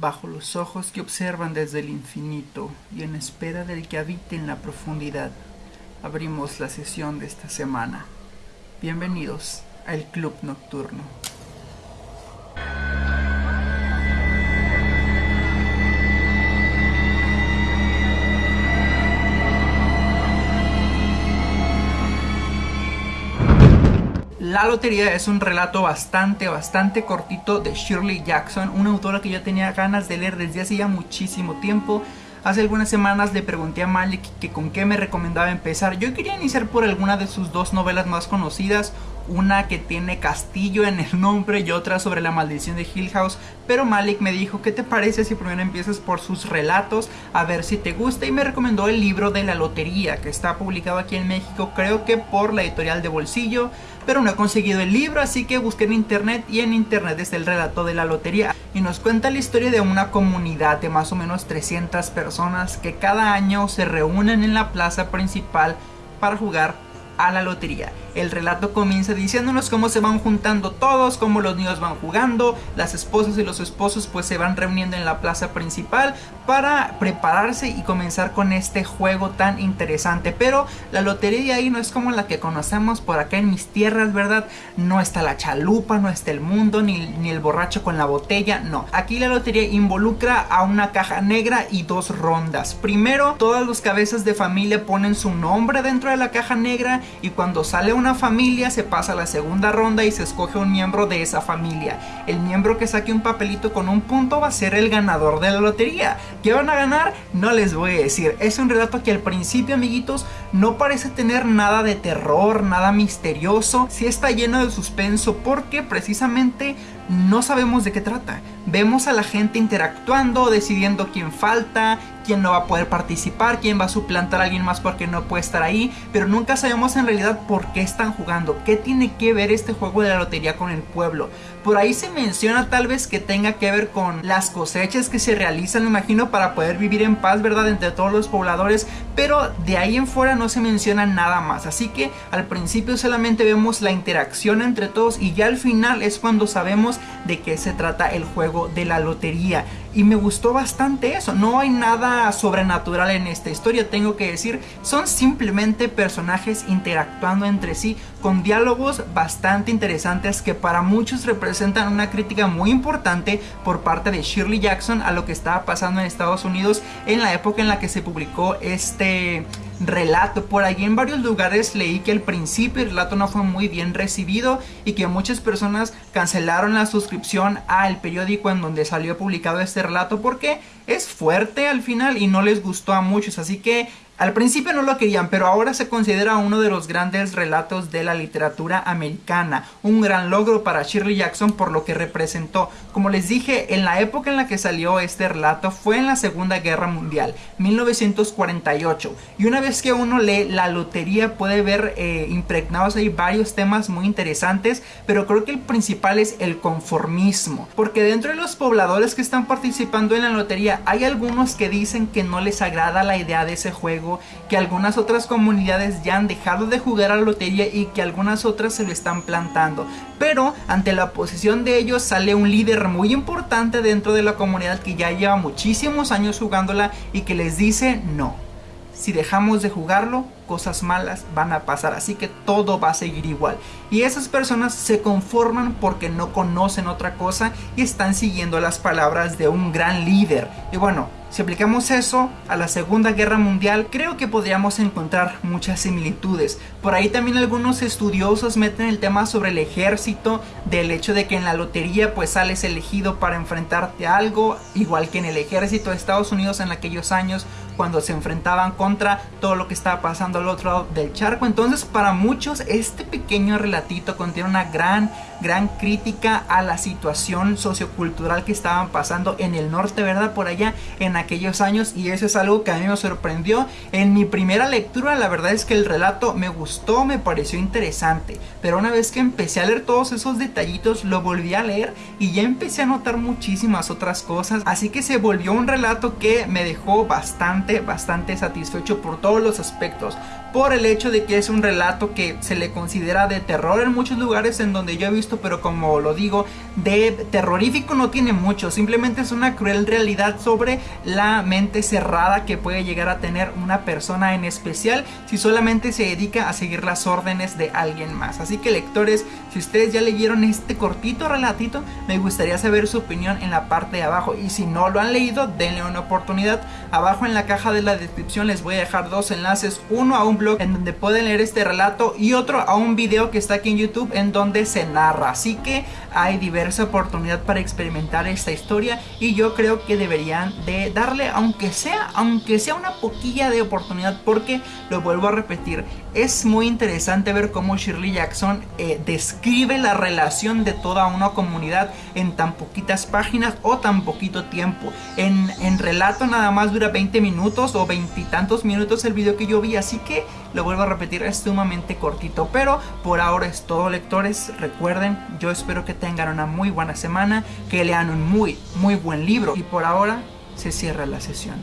bajo los ojos que observan desde el infinito y en espera del que habite en la profundidad, abrimos la sesión de esta semana. Bienvenidos al Club Nocturno. La Lotería es un relato bastante, bastante cortito de Shirley Jackson, una autora que yo tenía ganas de leer desde hace ya muchísimo tiempo. Hace algunas semanas le pregunté a Malik que con qué me recomendaba empezar. Yo quería iniciar por alguna de sus dos novelas más conocidas, una que tiene castillo en el nombre y otra sobre la maldición de Hill House, pero Malik me dijo, ¿qué te parece si primero empiezas por sus relatos a ver si te gusta? Y me recomendó el libro de la lotería, que está publicado aquí en México, creo que por la editorial de Bolsillo, pero no he conseguido el libro, así que busqué en internet y en internet está el relato de la lotería. Y nos cuenta la historia de una comunidad de más o menos 300 personas que cada año se reúnen en la plaza principal para jugar a la lotería. El relato comienza diciéndonos cómo se van juntando todos, cómo los niños van jugando, las esposas y los esposos pues se van reuniendo en la plaza principal para prepararse y comenzar con este juego tan interesante. Pero la lotería ahí no es como la que conocemos por acá en mis tierras, ¿verdad? No está la chalupa, no está el mundo, ni, ni el borracho con la botella, no. Aquí la lotería involucra a una caja negra y dos rondas. Primero, todas las cabezas de familia ponen su nombre dentro de la caja negra y cuando sale una familia se pasa a la segunda ronda y se escoge un miembro de esa familia. El miembro que saque un papelito con un punto va a ser el ganador de la lotería. ¿Qué van a ganar? No les voy a decir. Es un relato que al principio, amiguitos, no parece tener nada de terror, nada misterioso. Sí está lleno de suspenso porque precisamente no sabemos de qué trata. Vemos a la gente interactuando, decidiendo quién falta, quién no va a poder participar, quién va a suplantar a alguien más porque no puede estar ahí, pero nunca sabemos en realidad por qué están jugando, qué tiene que ver este juego de la lotería con el pueblo. Por ahí se menciona tal vez que tenga que ver con las cosechas que se realizan, me imagino, para poder vivir en paz, ¿verdad? Entre todos los pobladores, pero de ahí en fuera no se menciona nada más. Así que al principio solamente vemos la interacción entre todos y ya al final es cuando sabemos de qué se trata el juego de la lotería y me gustó bastante eso. No hay nada sobrenatural en esta historia, tengo que decir. Son simplemente personajes interactuando entre sí con diálogos bastante interesantes que para muchos representan una crítica muy importante por parte de Shirley Jackson a lo que estaba pasando en Estados Unidos en la época en la que se publicó este relato. Por allí en varios lugares leí que al principio el relato no fue muy bien recibido y que muchas personas cancelaron la suscripción al periódico en donde salió publicado este relato porque es fuerte al final y no les gustó a muchos. Así que al principio no lo querían, pero ahora se considera uno de los grandes relatos de la literatura americana. Un gran logro para Shirley Jackson por lo que representó. Como les dije, en la época en la que salió este relato fue en la Segunda Guerra Mundial, 1948. Y una vez que uno lee la lotería puede ver eh, impregnados ahí varios temas muy interesantes, pero creo que el principal es el conformismo. Porque dentro de los pobladores que están participando en la lotería hay algunos que dicen que no les agrada la idea de ese juego que algunas otras comunidades ya han dejado de jugar a la lotería y que algunas otras se lo están plantando. Pero ante la oposición de ellos sale un líder muy importante dentro de la comunidad que ya lleva muchísimos años jugándola y que les dice no. Si dejamos de jugarlo, cosas malas van a pasar, así que todo va a seguir igual. Y esas personas se conforman porque no conocen otra cosa y están siguiendo las palabras de un gran líder. Y bueno, si aplicamos eso a la Segunda Guerra Mundial, creo que podríamos encontrar muchas similitudes. Por ahí también algunos estudiosos meten el tema sobre el ejército, del hecho de que en la lotería pues sales elegido para enfrentarte a algo, igual que en el ejército de Estados Unidos en aquellos años cuando se enfrentaban contra todo lo que estaba pasando al otro lado del charco. Entonces para muchos este pequeño relatito contiene una gran, gran crítica a la situación sociocultural que estaban pasando en el norte, ¿verdad? Por allá en aquellos años y eso es algo que a mí me sorprendió. En mi primera lectura la verdad es que el relato me gustó, me pareció interesante, pero una vez que empecé a leer todos esos detallitos lo volví a leer y ya empecé a notar muchísimas otras cosas, así que se volvió un relato que me dejó bastante, bastante satisfecho por todos los aspectos por el hecho de que es un relato que se le considera de terror en muchos lugares en donde yo he visto, pero como lo digo, de terrorífico no tiene mucho, simplemente es una cruel realidad sobre la mente cerrada que puede llegar a tener una persona en especial si solamente se dedica a seguir las órdenes de alguien más. Así que lectores, si ustedes ya leyeron este cortito relatito, me gustaría saber su opinión en la parte de abajo y si no lo han leído, denle una oportunidad. Abajo en la caja de la descripción les voy a dejar dos enlaces, uno a blog en donde pueden leer este relato y otro a un video que está aquí en YouTube en donde se narra. Así que hay diversa oportunidad para experimentar esta historia y yo creo que deberían de darle aunque sea, aunque sea una poquilla de oportunidad porque lo vuelvo a repetir, es muy interesante ver cómo Shirley Jackson eh, describe la relación de toda una comunidad en tan poquitas páginas o tan poquito tiempo. En, en relato nada más dura 20 minutos o veintitantos minutos el video que yo vi, así que lo vuelvo a repetir, es sumamente cortito, pero por ahora es todo lectores, recuerden, yo espero que tengan una muy buena semana, que lean un muy, muy buen libro y por ahora se cierra la sesión.